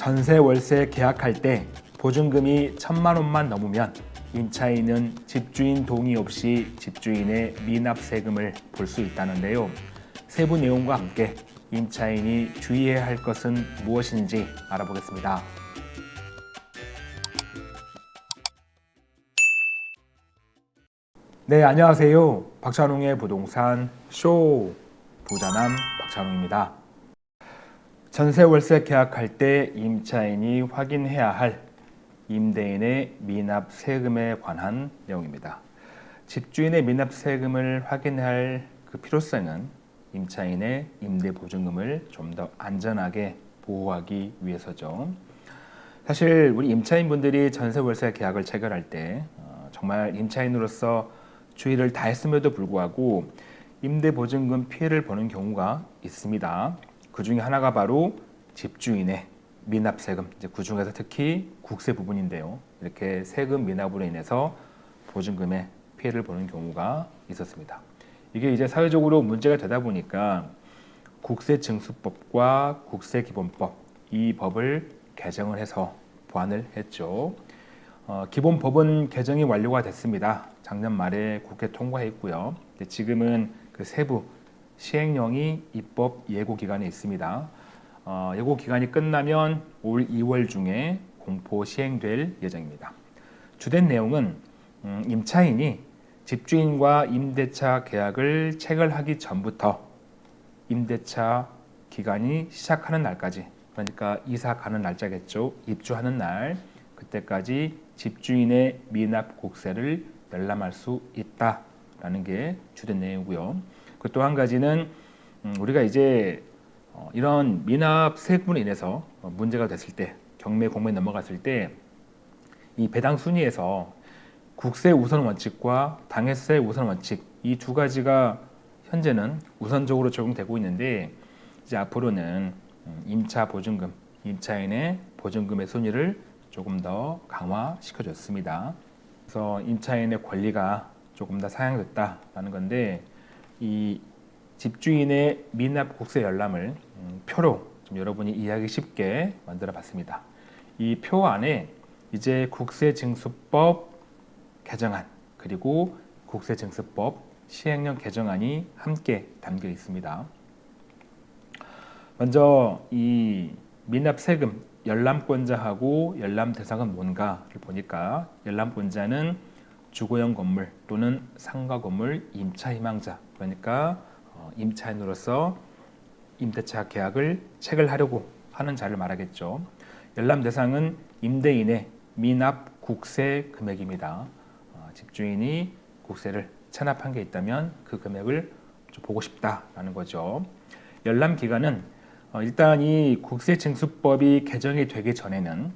전세 월세 계약할 때 보증금이 천만 원만 넘으면 임차인은 집주인 동의 없이 집주인의 미납 세금을 볼 수 있다는데요. 세부 내용과 함께 임차인이 주의해야 할 것은 무엇인지 알아보겠습니다. 네, 안녕하세요. 박찬웅의 부동산 쇼 부자남 박찬웅입니다. 전세 월세 계약할 때 임차인이 확인해야 할 임대인의 미납 세금에 관한 내용입니다. 집주인의 미납 세금을 확인할 그 필요성은 임차인의 임대 보증금을 좀 더 안전하게 보호하기 위해서죠. 사실 우리 임차인분들이 전세 월세 계약을 체결할 때 어, 정말 임차인으로서 주의를 다했음에도 불구하고 임대 보증금 피해를 보는 경우가 있습니다. 그 중에 하나가 바로 집주인의 미납 세금, 이제 그 중에서 특히 국세 부분인데요. 이렇게 세금 미납으로 인해서 보증금에 피해를 보는 경우가 있었습니다. 이게 이제 사회적으로 문제가 되다 보니까 국세증수법과 국세기본법 이 법을 개정을 해서 보완을 했죠. 어, 기본법은 개정이 완료가 됐습니다. 작년 말에 국회 통과했고요. 지금은 그 세부 시행령이 입법 예고 기간에 있습니다. 어, 예고 기간이 끝나면 올 2월 중에 공포 시행될 예정입니다. 주된 내용은 음, 임차인이 집주인과 임대차 계약을 체결하기 전부터 임대차 기간이 시작하는 날까지 그러니까 이사 가는 날짜겠죠. 입주하는 날 그때까지 집주인의 미납 국세를 열람할 수 있다라는 게 주된 내용이고요. 그또 한 가지는 음, 우리가 이제 어, 이런 미납 세금으로 인해서 문제가 됐을 때 경매 공매에 넘어갔을 때 이 배당 순위에서 국세 우선 원칙과 당해세 우선 원칙 이 두 가지가 현재는 우선적으로 적용되고 있는데 이제 앞으로는 음, 임차 보증금, 임차인의 보증금의 순위를 조금 더 강화시켜 줬습니다. 그래서 임차인의 권리가 조금 더 상향됐다라는 건데 이 집주인의 미납 국세 열람을 음, 표로 좀 여러분이 이해하기 쉽게 만들어 봤습니다. 이 표 안에 이제 국세징수법 개정안 그리고 국세징수법 시행령 개정안이 함께 담겨 있습니다. 먼저 이 미납 세금 열람권자하고 열람 대상은 뭔가를 보니까 열람권자는 주거용 건물 또는 상가 건물 임차 희망자 그러니까 어, 임차인으로서 임대차 계약을 체결하려고 하는 자를 말하겠죠. 열람 대상은 임대인의 미납 국세 금액입니다. 어, 집주인이 국세를 체납한 게 있다면 그 금액을 보고 싶다라는 거죠. 열람 기간은 어, 일단 이 국세징수법이 개정이 되기 전에는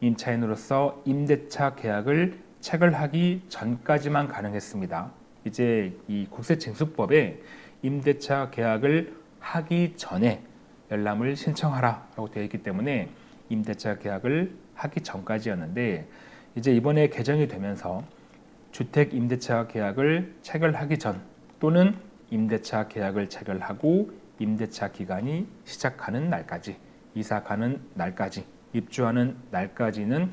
임차인으로서 임대차 계약을 체결하기 전까지만 가능했습니다. 이제 이 국세징수법에 임대차 계약을 하기 전에 열람을 신청하라 라고 되어 있기 때문에 임대차 계약을 하기 전까지였는데 이제 이번에 개정이 되면서 주택 임대차 계약을 체결하기 전 또는 임대차 계약을 체결하고 임대차 기간이 시작하는 날까지 이사 가는 날까지 입주하는 날까지는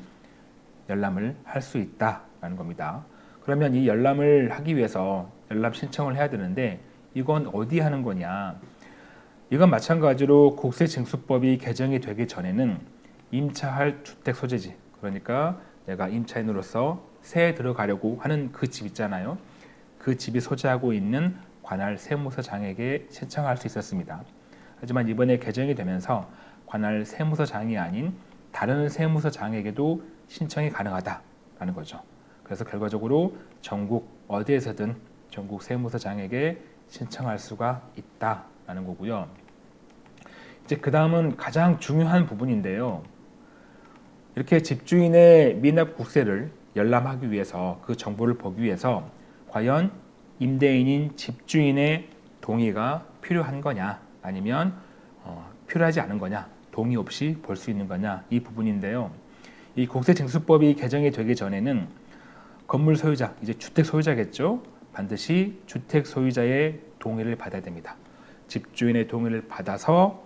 열람을 할 수 있다라는 겁니다. 그러면 이 열람을 하기 위해서 열람 신청을 해야 되는데 이건 어디 하는 거냐 이건 마찬가지로 국세징수법이 개정이 되기 전에는 임차할 주택 소재지 그러니까 내가 임차인으로서 세에 들어가려고 하는 그 집 있잖아요 그 집이 소재하고 있는 관할 세무서장에게 신청할 수 있었습니다. 하지만 이번에 개정이 되면서 관할 세무서장이 아닌 다른 세무서장에게도 신청이 가능하다라는 거죠. 그래서 결과적으로 전국 어디에서든 전국 세무서장에게 신청할 수가 있다라는 거고요. 이제 그 다음은 가장 중요한 부분인데요. 이렇게 집주인의 미납 국세를 열람하기 위해서 그 정보를 보기 위해서 과연 임대인인 집주인의 동의가 필요한 거냐 아니면 어, 필요하지 않은 거냐 동의 없이 볼 수 있는 거냐 이 부분인데요. 이 국세징수법이 개정이 되기 전에는 건물 소유자, 이제 주택 소유자겠죠. 반드시 주택 소유자의 동의를 받아야 됩니다. 집주인의 동의를 받아서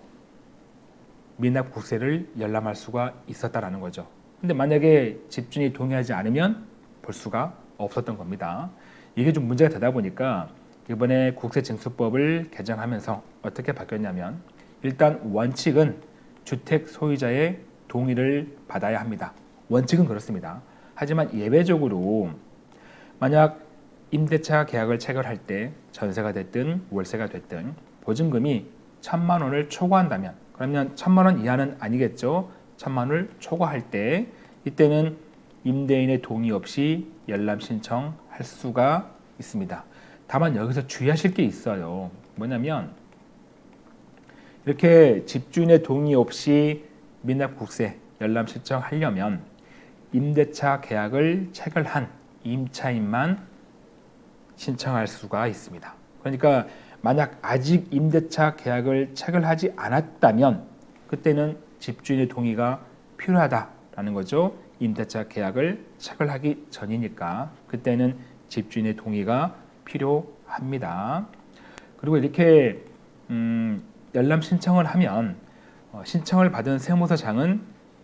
미납 국세를 열람할 수가 있었다라는 거죠. 근데 만약에 집주인이 동의하지 않으면 볼 수가 없었던 겁니다. 이게 좀 문제가 되다 보니까 이번에 국세징수법을 개정하면서 어떻게 바뀌었냐면 일단 원칙은 주택 소유자의 동의를 받아야 합니다. 원칙은 그렇습니다. 하지만 예외적으로 만약 임대차 계약을 체결할 때 전세가 됐든 월세가 됐든 보증금이 천만 원을 초과한다면 그러면 천만 원 이하는 아니겠죠. 천만 원을 초과할 때 이때는 임대인의 동의 없이 열람 신청할 수가 있습니다. 다만 여기서 주의하실 게 있어요. 뭐냐면 이렇게 집주인의 동의 없이 미납국세 열람 신청하려면 임대차 계약을 체결한 임차인만 신청할 수가 있습니다. 그러니까 만약 아직 임대차 계약을 체결하지 않았다면 그때는 집주인의 동의가 필요하다라는 거죠. 임대차 계약을 체결하기 전이니까 그때는 집주인의 동의가 필요합니다. 그리고 이렇게 음, 열람 신청을 하면 어, 신청을 받은 세무서장은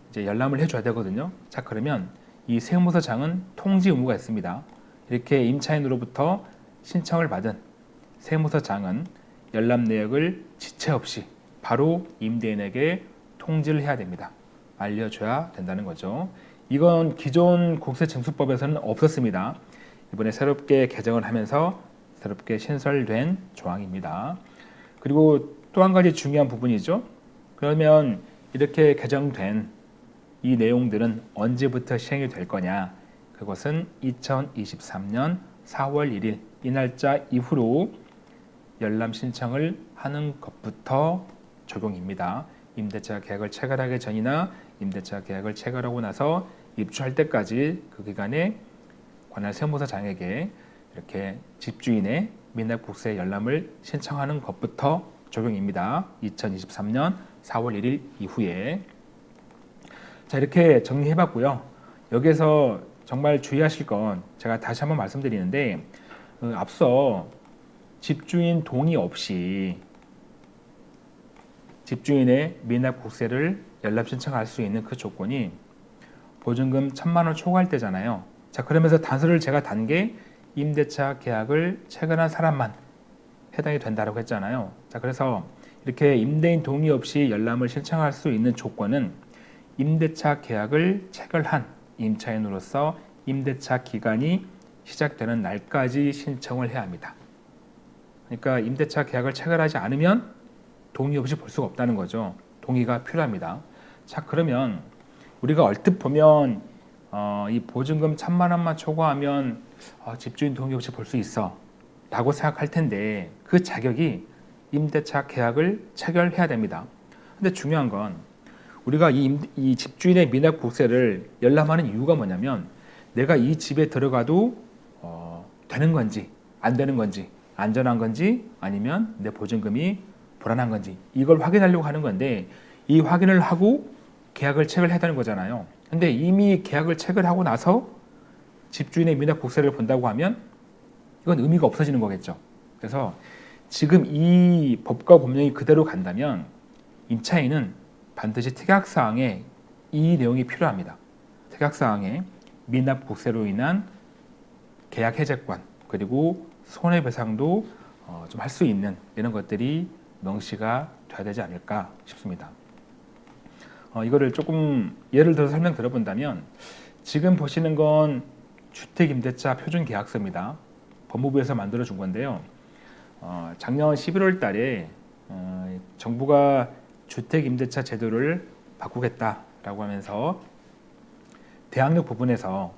이제 열람을 해줘야 되거든요. 자 그러면 이 세무서장은 통지 의무가 있습니다. 이렇게 임차인으로부터 신청을 받은 세무서장은 열람 내역을 지체 없이 바로 임대인에게 통지를 해야 됩니다. 알려줘야 된다는 거죠. 이건 기존 국세징수법에서는 없었습니다. 이번에 새롭게 개정을 하면서 새롭게 신설된 조항입니다. 그리고 또 한 가지 중요한 부분이죠. 그러면 이렇게 개정된 이 내용들은 언제부터 시행이 될 거냐? 그것은 2023년 4월 1일 이 날짜 이후로 열람 신청을 하는 것부터 적용입니다. 임대차 계약을 체결하기 전이나 임대차 계약을 체결하고 나서 입주할 때까지 그 기간에 관할 세무서장에게 이렇게 집주인의 미납국세 열람을 신청하는 것부터 적용입니다. 2023년 4월 1일 이후에 자 이렇게 정리해봤고요. 여기서 정말 주의하실 건 제가 다시 한번 말씀드리는데 어, 앞서 집주인 동의 없이 집주인의 미납 국세를 연납 신청할 수 있는 그 조건이 보증금 천만 원 초과할 때잖아요. 자 그러면서 단서를 제가 단 게 임대차 계약을 체결한 사람만 해당이 된다고 했잖아요. 자 그래서 이렇게 임대인 동의 없이 열람을 신청할 수 있는 조건은 임대차 계약을 체결한 임차인으로서 임대차 기간이 시작되는 날까지 신청을 해야 합니다. 그러니까 임대차 계약을 체결하지 않으면 동의 없이 볼 수가 없다는 거죠. 동의가 필요합니다. 자 그러면 우리가 얼뜻 보면 어, 이 보증금 천만 원만 초과하면 어, 집주인 동의 없이 볼 수 있어 라고 생각할 텐데 그 자격이 임대차 계약을 체결해야 됩니다. 근데 중요한 건 우리가 이, 임, 이 집주인의 미납 국세를 열람하는 이유가 뭐냐면 내가 이 집에 들어가도 되는 건지 안 되는 건지 안전한 건지 아니면 내 보증금이 불안한 건지 이걸 확인하려고 하는 건데 이 확인을 하고 계약을 체결 해야 되는 거잖아요. 근데 이미 계약을 체결하고 나서 집주인의 미납 국세를 본다고 하면 이건 의미가 없어지는 거겠죠. 그래서 지금 이 법과 법령이 그대로 간다면 임차인은 반드시 특약사항에 이 내용이 필요합니다. 특약사항에 미납 국세로 인한 계약 해제권 그리고 손해배상도 어, 좀할 수 있는 이런 것들이 명시가 돼야 되지 않을까 싶습니다. 어, 이거를 조금 예를 들어 설명 들어본다면 지금 보시는 건 주택임대차 표준계약서입니다. 법무부에서 만들어 준 건데요. 어, 작년 11월 달에 어, 정부가 주택임대차 제도를 바꾸겠다라고 하면서 대학력 부분에서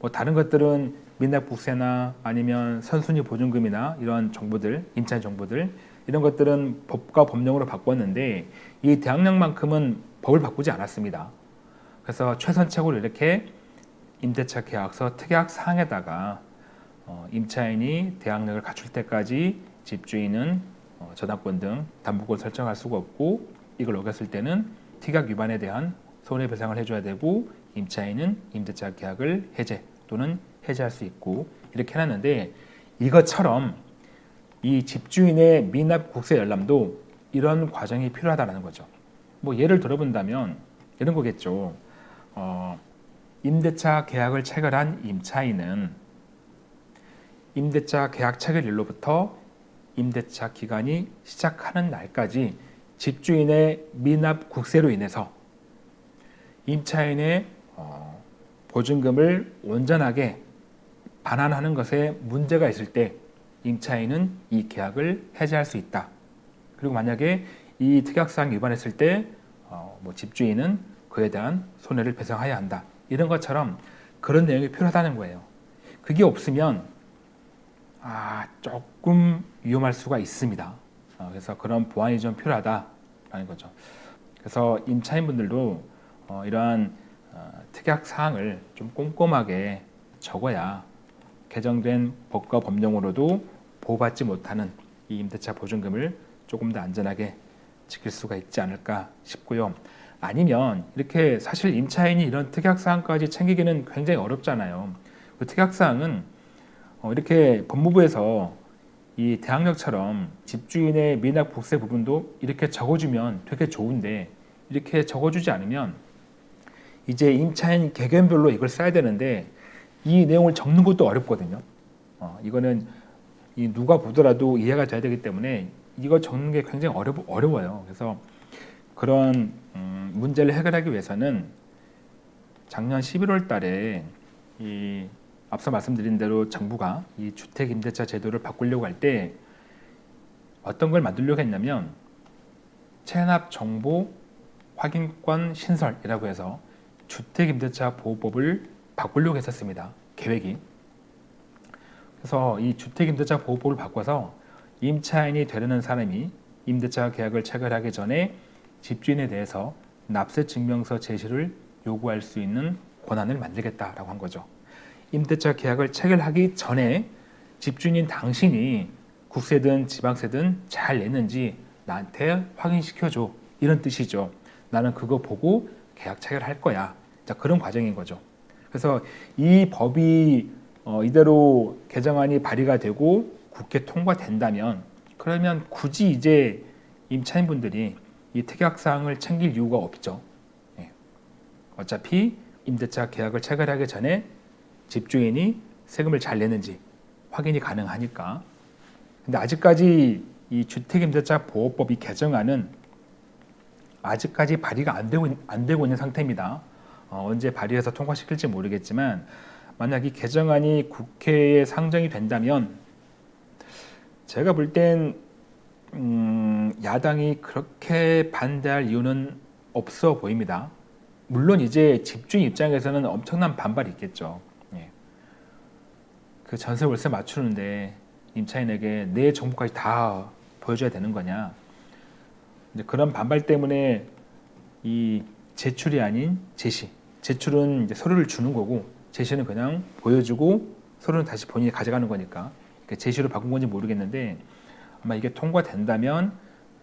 뭐 다른 것들은 민납 국세나 아니면 선순위 보증금이나 이런 정보들, 임차 정보들 이런 것들은 법과 법령으로 바꿨는데 이 대학령만큼은 법을 바꾸지 않았습니다. 그래서 최선책으로 이렇게 임대차 계약서 특약 사항에다가 어, 임차인이 대항력을 갖출 때까지 집주인은 어, 저당권 등 담보권 설정할 수가 없고 이걸 어겼을 때는 특약 위반에 대한 손해배상을 해줘야 되고 임차인은 임대차 계약을 해제 또는 해제할 수 있고 이렇게 해놨는데 이것처럼 이 집주인의 미납 국세 열람도 이런 과정이 필요하다는 거죠. 뭐 예를 들어본다면 이런 거겠죠. 어, 임대차 계약을 체결한 임차인은 임대차 계약 체결일로부터 임대차 기간이 시작하는 날까지 집주인의 미납 국세로 인해서 임차인의 어, 보증금을 온전하게 반환하는 것에 문제가 있을 때 임차인은 이 계약을 해지할 수 있다. 그리고 만약에 이 특약사항 위반했을 때 어, 뭐 집주인은 그에 대한 손해를 배상해야 한다. 이런 것처럼 그런 내용이 필요하다는 거예요. 그게 없으면 아 조금 위험할 수가 있습니다. 어, 그래서 그런 보완이 좀 필요하다라는 거죠. 그래서 임차인분들도 어, 이러한 어, 특약 사항을 좀 꼼꼼하게 적어야 개정된 법과 법령으로도 보호받지 못하는 이 임대차 보증금을 조금 더 안전하게 지킬 수가 있지 않을까 싶고요. 아니면 이렇게 사실 임차인이 이런 특약사항까지 챙기기는 굉장히 어렵잖아요. 그 특약사항은 어, 이렇게 법무부에서 이 대항력처럼 집주인의 미납 국세 부분도 이렇게 적어주면 되게 좋은데 이렇게 적어주지 않으면 이제 임차인 개개별로 이걸 써야 되는데 이 내용을 적는 것도 어렵거든요. 어, 이거는 이 누가 보더라도 이해가 돼야 되기 때문에 이거 적는 게 굉장히 어려, 어려워요. 그래서 그런 음, 문제를 해결하기 위해서는 작년 11월 달에 이 앞서 말씀드린 대로 정부가 이 주택 임대차 제도를 바꾸려고 할 때 어떤 걸 만들려고 했냐면 체납 정보 확인권 신설이라고 해서 주택 임대차 보호법을 바꾸려고 했었습니다. 계획이. 그래서 이 주택 임대차 보호법을 바꿔서 임차인이 되려는 사람이 임대차 계약을 체결하기 전에 집주인에 대해서 납세 증명서 제시를 요구할 수 있는 권한을 만들겠다라고 한 거죠. 임대차 계약을 체결하기 전에 집주인인 당신이 국세든 지방세든 잘 냈는지 나한테 확인시켜줘 이런 뜻이죠. 나는 그거 보고 계약 체결할 거야. 자 그런 과정인 거죠. 그래서 이 법이 어, 이대로 개정안이 발의가 되고 국회 통과된다면 그러면 굳이 이제 임차인분들이 이 특약사항을 챙길 이유가 없죠. 예. 어차피 임대차 계약을 체결하기 전에 집주인이 세금을 잘 내는지 확인이 가능하니까. 근데 아직까지 이 주택임대차 보호법이 개정안은 아직까지 발의가 안 되고, 안 되고 있는 상태입니다. 어, 언제 발의해서 통과시킬지 모르겠지만 만약 이 개정안이 국회에 상정이 된다면 제가 볼땐 음, 야당이 그렇게 반대할 이유는 없어 보입니다. 물론 이제 집주인 입장에서는 엄청난 반발이 있겠죠. 예. 그 전세 월세 맞추는데 임차인에게 내 정보까지 다 보여줘야 되는 거냐. 이제 그런 반발 때문에 이 제출이 아닌 제시. 제출은 이제 서류를 주는 거고 제시는 그냥 보여주고 서류는 다시 본인이 가져가는 거니까 그러니까 제시로 바꾼 건지 모르겠는데 아마 이게 통과된다면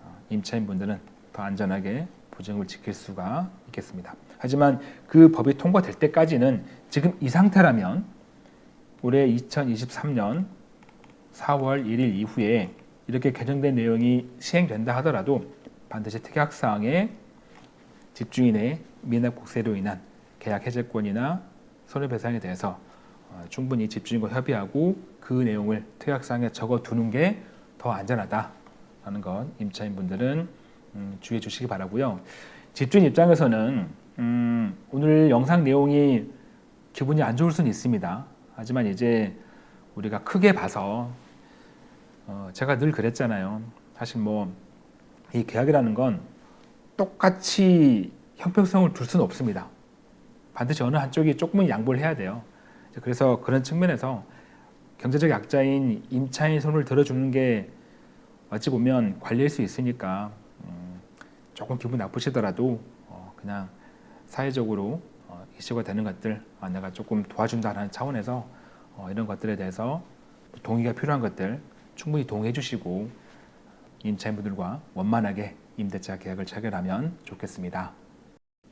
어, 임차인분들은 더 안전하게 보증을 지킬 수가 있겠습니다. 하지만 그 법이 통과될 때까지는 지금 이 상태라면 올해 2023년 4월 1일 이후에 이렇게 개정된 내용이 시행된다 하더라도 반드시 특약사항에 집주인의 미납국세로 인한 계약 해제권이나 손해배상에 대해서 어, 충분히 집주인과 협의하고 그 내용을 특약사항에 적어두는 게 더 안전하다라는 것 임차인분들은 음, 주의해 주시기 바라고요. 집주인 입장에서는 음, 오늘 영상 내용이 기분이 안 좋을 수는 있습니다. 하지만 이제 우리가 크게 봐서 어, 제가 늘 그랬잖아요. 사실 뭐 이 계약이라는 건 똑같이 형평성을 둘 수는 없습니다. 반드시 어느 한쪽이 조금은 양보를 해야 돼요. 그래서 그런 측면에서 경제적 약자인 임차인 손을 들어주는 게 어찌 보면 관리일 수 있으니까 음, 조금 기분 나쁘시더라도 어, 그냥 사회적으로 어, 이슈가 되는 것들 아, 내가 조금 도와준다는 차원에서 어, 이런 것들에 대해서 동의가 필요한 것들 충분히 동의해 주시고 임차인분들과 원만하게 임대차 계약을 체결하면 좋겠습니다.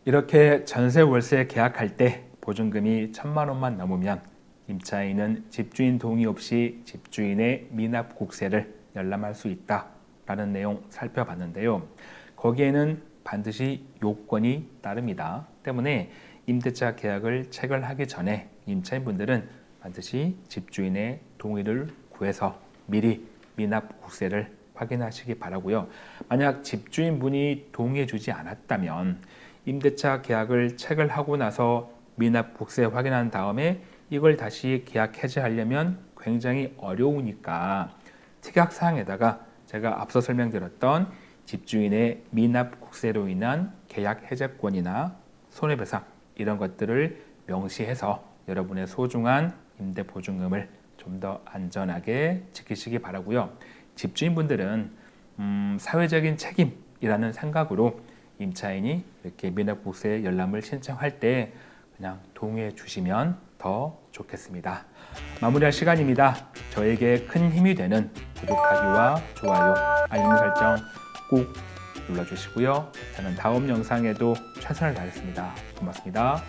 이렇게 전세 월세 계약할 때 보증금이 천만 원만 넘으면 임차인은 집주인 동의 없이 집주인의 미납 국세를 열람할 수 있다라는 내용 살펴봤는데요. 거기에는 반드시 요건이 따릅니다. 때문에 임대차 계약을 체결하기 전에 임차인분들은 반드시 집주인의 동의를 구해서 미리 미납 국세를 확인하시기 바라고요. 만약 집주인분이 동의해 주지 않았다면 임대차 계약을 체결하고 나서 미납 국세 확인한 다음에 이걸 다시 계약 해지하려면 굉장히 어려우니까 특약 사항에다가 제가 앞서 설명드렸던 집주인의 미납 국세로 인한 계약 해제권이나 손해배상 이런 것들을 명시해서 여러분의 소중한 임대 보증금을 좀 더 안전하게 지키시기 바라고요. 집주인분들은 음, 사회적인 책임이라는 생각으로 임차인이 이렇게 미납국세 열람을 신청할 때 그냥 동의해 주시면 더 좋겠습니다. 마무리할 시간입니다. 저에게 큰 힘이 되는 구독하기와 좋아요, 알림 설정 꼭 눌러주시고요. 저는 다음 영상에도 최선을 다하겠습니다. 고맙습니다.